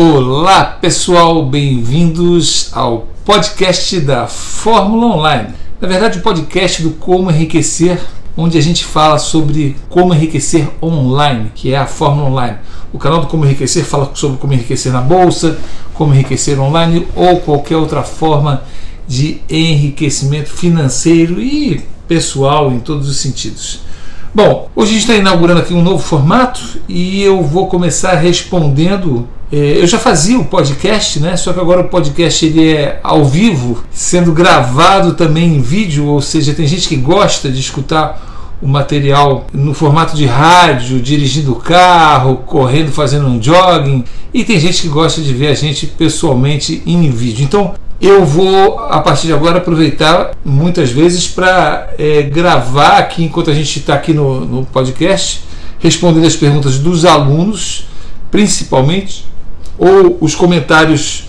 Olá pessoal, bem-vindos ao podcast da Fórmula Online. Na verdade, o podcast do Como Enriquecer, onde a gente fala sobre como enriquecer online, que é a Fórmula Online. O canal do Como Enriquecer fala sobre como enriquecer na bolsa, como enriquecer online ou qualquer outra forma de enriquecimento financeiro e pessoal em todos os sentidos. Bom, hoje a gente está inaugurando aqui um novo formato e eu vou começar respondendo. É, eu já fazia o podcast, né? Só que agora o podcast ele é ao vivo, sendo gravado também em vídeo, ou seja, tem gente que gosta de escutar o material no formato de rádio, dirigindo o carro, correndo, fazendo um jogging, e tem gente que gosta de ver a gente pessoalmente em vídeo. Então, eu vou, a partir de agora, aproveitar muitas vezes para é, gravar aqui, enquanto a gente está aqui no, no podcast, respondendo as perguntas dos alunos, principalmente, ou os comentários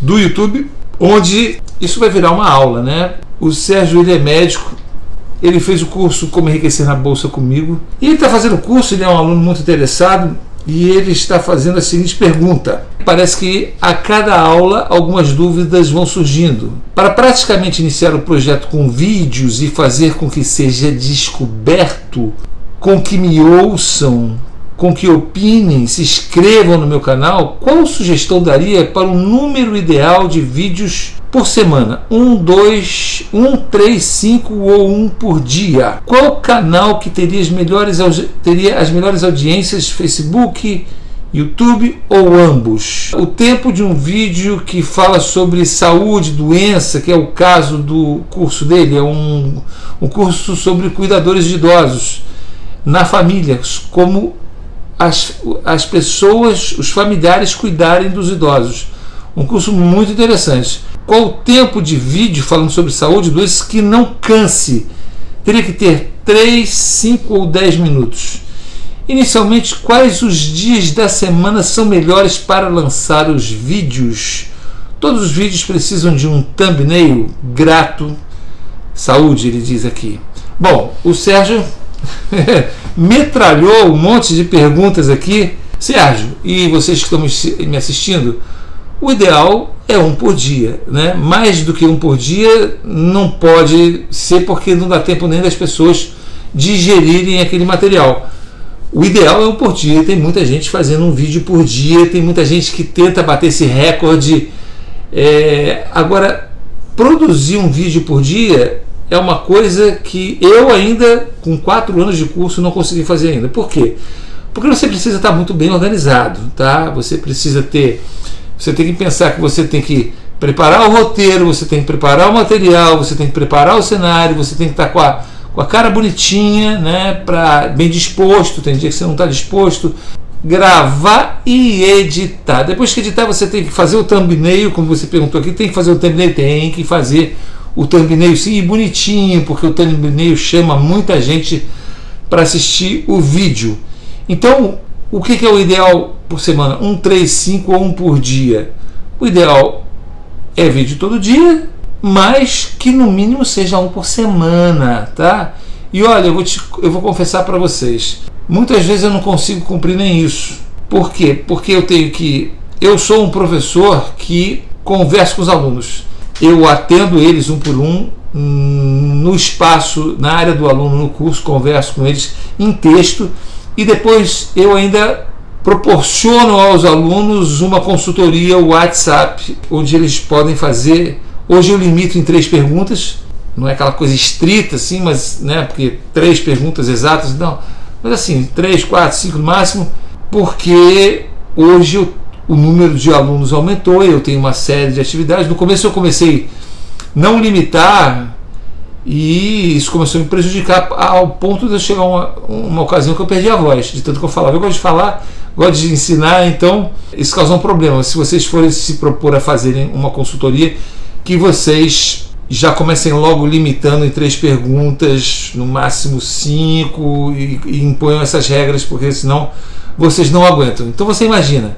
do YouTube, onde isso vai virar uma aula, né? O Sérgio ele é médico, ele fez o curso Como Enriquecer na Bolsa comigo, e ele está fazendo o curso, ele é um aluno muito interessado, e ele está fazendo a seguinte pergunta. Parece que a cada aula algumas dúvidas vão surgindo. Para praticamente iniciar o projeto com vídeos e fazer com que seja descoberto, com que me ouçam, com que opinem, se inscrevam no meu canal, qual sugestão daria para o número ideal de vídeos por semana? Um, dois, um, três, cinco ou um por dia? Qual canal que teria as melhores, teria as melhores audiências? Facebook, YouTube ou ambos? O tempo de um vídeo que fala sobre saúde, doença, que é o caso do curso dele, é um, um curso sobre cuidadores de idosos na família, como as, as pessoas, os familiares cuidarem dos idosos. Um curso muito interessante. Qual o tempo de vídeo falando sobre saúde doenças que não canse? Teria que ter 3, 5 ou 10 minutos. Inicialmente, quais os dias da semana são melhores para lançar os vídeos? Todos os vídeos precisam de um thumbnail grato. Saúde, ele diz aqui. Bom, o Sérgio metralhou um monte de perguntas aqui. Sérgio, e vocês que estão me assistindo, o ideal é um por dia, né? Mais do que um por dia não pode ser porque não dá tempo nem das pessoas digerirem aquele material. O ideal é um por dia. Tem muita gente fazendo um vídeo por dia, tem muita gente que tenta bater esse recorde. É... Agora, produzir um vídeo por dia é uma coisa que eu ainda, com quatro anos de curso, não consegui fazer ainda. Por quê? Porque você precisa estar muito bem organizado, tá? Você precisa ter, você tem que pensar que você tem que preparar o roteiro, você tem que preparar o material, você tem que preparar o cenário, você tem que estar com a, com a cara bonitinha, né? Pra, bem disposto. Tem dia que você não está disposto. Gravar e editar. Depois que editar, você tem que fazer o thumbnail, como você perguntou aqui, tem que fazer o thumbnail, tem que fazer o thumbnail sim bonitinho, porque o thumbnail chama muita gente para assistir o vídeo. Então, o que, que é o ideal por semana? Um, três, cinco ou um por dia? O ideal é vídeo todo dia, mas que no mínimo seja um por semana, tá? E olha, eu vou, te, eu vou confessar para vocês, muitas vezes eu não consigo cumprir nem isso. Por quê? Porque eu tenho que. Eu sou um professor que conversa com os alunos eu atendo eles um por um no espaço, na área do aluno, no curso, converso com eles em texto e depois eu ainda proporciono aos alunos uma consultoria WhatsApp, onde eles podem fazer. Hoje eu limito em três perguntas, não é aquela coisa estrita assim, mas né, porque três perguntas exatas, não, mas assim, três, quatro, cinco no máximo, porque hoje eu o número de alunos aumentou, eu tenho uma série de atividades. No começo eu comecei não limitar e isso começou a me prejudicar ao ponto de eu chegar uma, uma ocasião que eu perdi a voz, de tanto que eu falava. Eu gosto de falar, gosto de ensinar, então isso causou um problema. Se vocês forem se propor a fazerem uma consultoria, que vocês já comecem logo limitando em três perguntas, no máximo cinco, e, e imponham essas regras, porque senão vocês não aguentam. Então você imagina,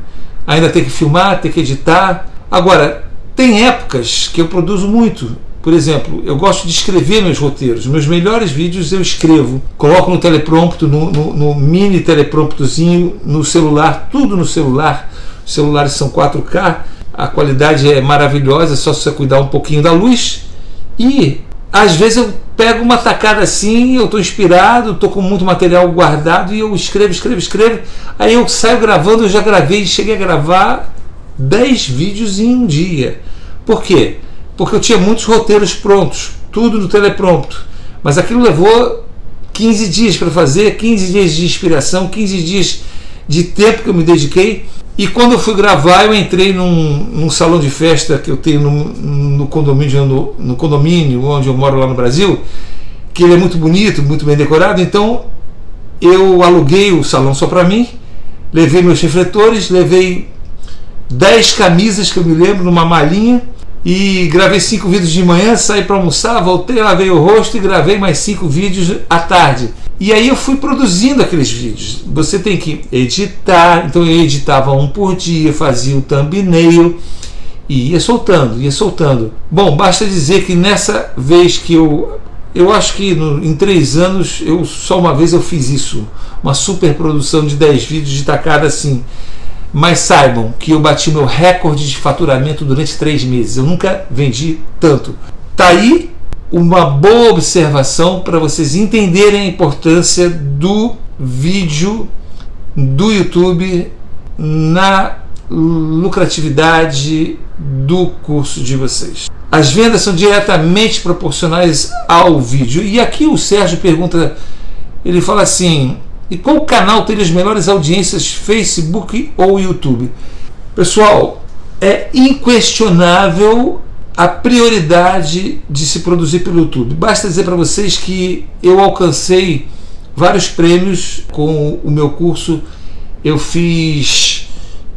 ainda tem que filmar, tem que editar. Agora, tem épocas que eu produzo muito. Por exemplo, eu gosto de escrever meus roteiros. Meus melhores vídeos eu escrevo. Coloco no teleprompto, no, no, no mini telepromptozinho, no celular, tudo no celular. Os celulares são 4K, a qualidade é maravilhosa, é só você cuidar um pouquinho da luz. E às vezes eu pego uma tacada assim, eu estou inspirado, estou com muito material guardado e eu escrevo, escrevo, escrevo. Aí eu saio gravando, eu já gravei, cheguei a gravar 10 vídeos em um dia. Por quê? Porque eu tinha muitos roteiros prontos, tudo no teleprompto. Mas aquilo levou 15 dias para fazer, 15 dias de inspiração, 15 dias de tempo que eu me dediquei. E quando eu fui gravar, eu entrei num, num salão de festa que eu tenho no, no, condomínio, no, no, condomínio onde eu moro lá no Brasil, que ele é muito bonito, muito bem decorado. Então eu aluguei o salão só para mim, levei meus refletores, levei 10 camisas que eu me lembro numa malinha e gravei cinco vídeos de manhã, saí para almoçar, voltei, lavei o rosto e gravei mais cinco vídeos à tarde. E aí eu fui produzindo aqueles vídeos. Você tem que editar, então eu editava um por dia, fazia o thumbnail e ia soltando, ia soltando. Bom, basta dizer que nessa vez que eu. Eu acho que no, em três anos, eu só uma vez eu fiz isso. Uma super produção de 10 vídeos de tacada assim. Mas saibam que eu bati meu recorde de faturamento durante três meses. Eu nunca vendi tanto. Tá aí uma boa observação para vocês entenderem a importância do vídeo do YouTube na lucratividade do curso de vocês. As vendas são diretamente proporcionais ao vídeo. E aqui o Sérgio pergunta, ele fala assim: e qual canal tem as melhores audiências, Facebook ou YouTube? Pessoal, é inquestionável a prioridade de se produzir pelo YouTube. Basta dizer para vocês que eu alcancei vários prêmios com o meu curso. Eu fiz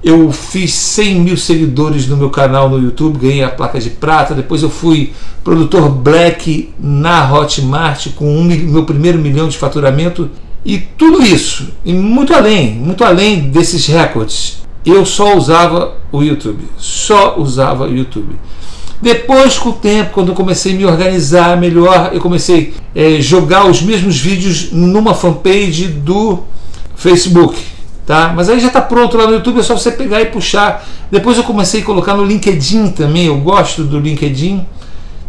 eu fiz 100 mil seguidores no meu canal no YouTube, ganhei a placa de prata. Depois eu fui produtor Black na Hotmart com um, meu primeiro milhão de faturamento. E tudo isso, e muito além, muito além desses recordes, eu só usava o YouTube. Só usava o YouTube. Depois, com o tempo, quando eu comecei a me organizar melhor, eu comecei a é, jogar os mesmos vídeos numa fanpage do Facebook. Tá? Mas aí já está pronto lá no YouTube, é só você pegar e puxar. Depois eu comecei a colocar no LinkedIn também, eu gosto do LinkedIn.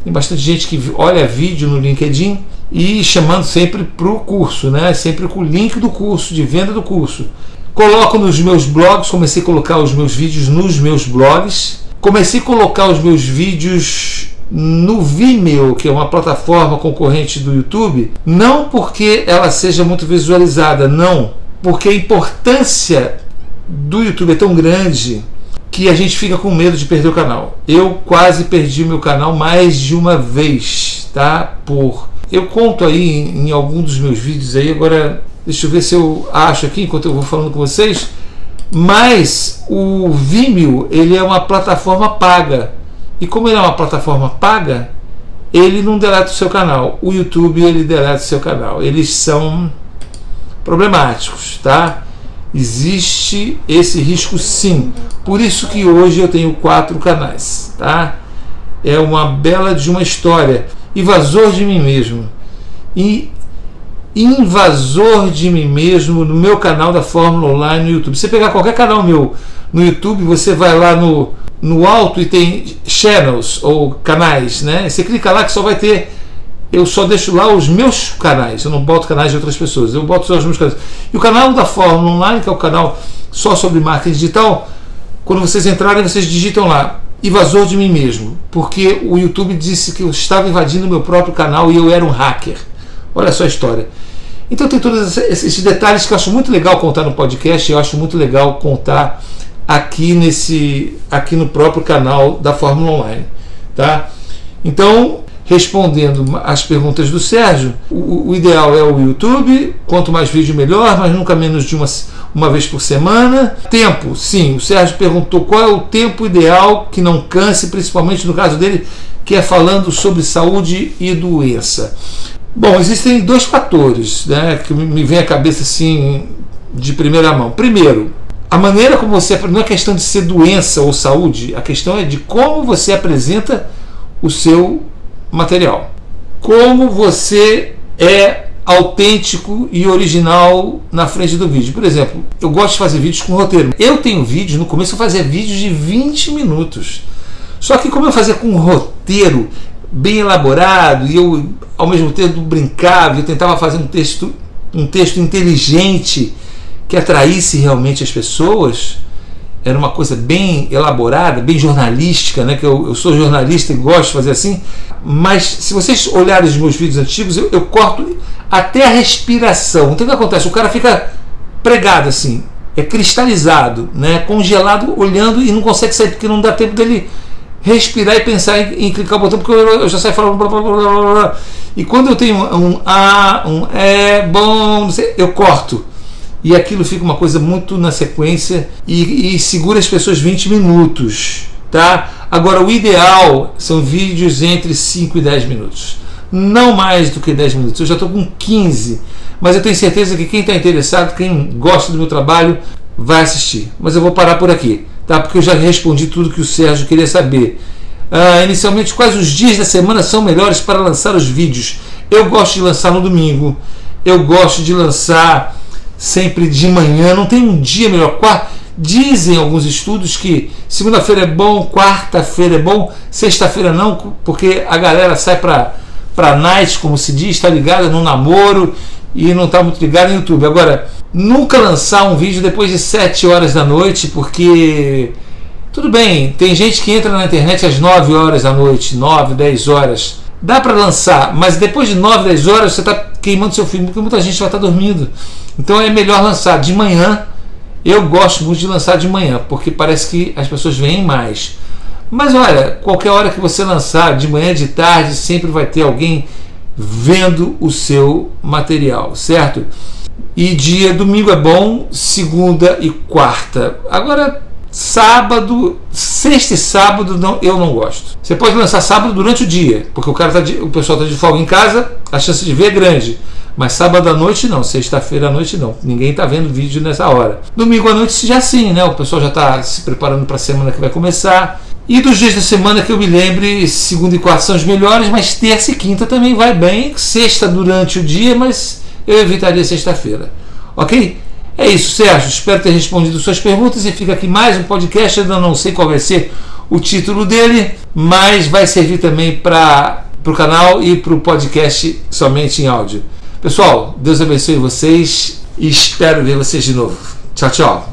Tem bastante gente que olha vídeo no LinkedIn e chamando sempre para o curso, né? sempre com o link do curso, de venda do curso. Coloco nos meus blogs, comecei a colocar os meus vídeos nos meus blogs. Comecei a colocar os meus vídeos no Vimeo, que é uma plataforma concorrente do YouTube, não porque ela seja muito visualizada, não, porque a importância do YouTube é tão grande que a gente fica com medo de perder o canal. Eu quase perdi meu canal mais de uma vez, tá? Por eu conto aí em, algum dos meus vídeos aí, agora deixa eu ver se eu acho aqui enquanto eu vou falando com vocês. Mas o Vimeo, ele é uma plataforma paga. E como ele é uma plataforma paga, ele não deleta o seu canal. O YouTube, ele deleta o seu canal. Eles são problemáticos, tá? Existe esse risco sim. Por isso que hoje eu tenho quatro canais, tá? É uma bela de uma história. Invasor de mim mesmo. E invasor de mim mesmo no meu canal da Fórmula Online no YouTube. Você pegar qualquer canal meu no YouTube, você vai lá no, no alto e tem channels ou canais, né? Você clica lá que só vai ter eu só deixo lá os meus canais, eu não boto canais de outras pessoas, eu boto só os meus canais. E o canal da Fórmula Online, que é o canal só sobre marketing digital, quando vocês entrarem, vocês digitam lá, invasor de mim mesmo, porque o YouTube disse que eu estava invadindo meu próprio canal e eu era um hacker. Olha só a história. Então tem todos esses detalhes que eu acho muito legal contar no podcast, eu acho muito legal contar aqui nesse aqui no próprio canal da Fórmula Online, tá? Então, respondendo as perguntas do Sérgio, o, o, ideal é o YouTube, quanto mais vídeo melhor, mas nunca menos de uma, uma vez por semana. Tempo, sim, o Sérgio perguntou qual é o tempo ideal que não canse, principalmente no caso dele, que é falando sobre saúde e doença. Bom, existem dois fatores né, que me vem à cabeça assim de primeira mão. Primeiro, a maneira como você não é questão de ser doença ou saúde, a questão é de como você apresenta o seu material. Como você é autêntico e original na frente do vídeo. Por exemplo, eu gosto de fazer vídeos com roteiro. Eu tenho vídeos, no começo eu fazia vídeos de 20 minutos. Só que como eu fazia com um roteiro bem elaborado e eu ao mesmo tempo brincava, eu tentava fazer um texto, um texto inteligente que atraísse realmente as pessoas, era uma coisa bem elaborada, bem jornalística, né? Que eu, eu sou jornalista e gosto de fazer assim. Mas se vocês olharem os meus vídeos antigos, eu, eu corto até a respiração. Então o que acontece? O cara fica pregado assim, é cristalizado, né? Congelado, olhando e não consegue sair porque não dá tempo dele respirar e pensar em, em clicar o botão porque eu, eu já saio falando blá, blá, blá, blá, blá. e quando eu tenho um A, um é bom, sei, eu corto e aquilo fica uma coisa muito na sequência e, e segura as pessoas 20 minutos, tá? Agora o ideal são vídeos entre 5 e 10 minutos, não mais do que 10 minutos. Eu já estou com 15, mas eu tenho certeza que quem está interessado, quem gosta do meu trabalho, vai assistir. Mas eu vou parar por aqui, tá? Porque eu já respondi tudo que o Sérgio queria saber. Uh, inicialmente, quais os dias da semana são melhores para lançar os vídeos? Eu gosto de lançar no domingo, eu gosto de lançar sempre de manhã, não tem um dia melhor. Dizem alguns estudos que segunda-feira é bom, quarta-feira é bom, sexta-feira não, porque a galera sai para para night, como se diz, está ligada no namoro e não está muito ligada no YouTube. Agora, nunca lançar um vídeo depois de 7 horas da noite, porque tudo bem, tem gente que entra na internet às 9 horas da noite, 9, 10 horas. Dá para lançar, mas depois de 9, 10 horas você está queimando seu filme, porque muita gente vai estar tá dormindo. Então é melhor lançar de manhã. Eu gosto muito de lançar de manhã, porque parece que as pessoas veem mais. Mas olha, qualquer hora que você lançar, de manhã, de tarde, sempre vai ter alguém vendo o seu material, certo? E dia domingo é bom, segunda e quarta. Agora sábado, sexta e sábado não, eu não gosto. Você pode lançar sábado durante o dia, porque o cara tá de, o pessoal está de folga em casa, a chance de ver é grande. Mas sábado à noite não, sexta-feira à noite não. Ninguém está vendo vídeo nessa hora. Domingo à noite já sim, né? O pessoal já está se preparando para a semana que vai começar. E dos dias da semana que eu me lembre, segunda e quarta são os melhores, mas terça e quinta também vai bem. Sexta durante o dia, mas eu evitaria sexta-feira. Ok? É isso, Sérgio. Espero ter respondido suas perguntas e fica aqui mais um podcast. Ainda não sei qual vai ser o título dele, mas vai servir também para o canal e para o podcast somente em áudio. Pessoal, Deus abençoe vocês e espero ver vocês de novo. Tchau, tchau.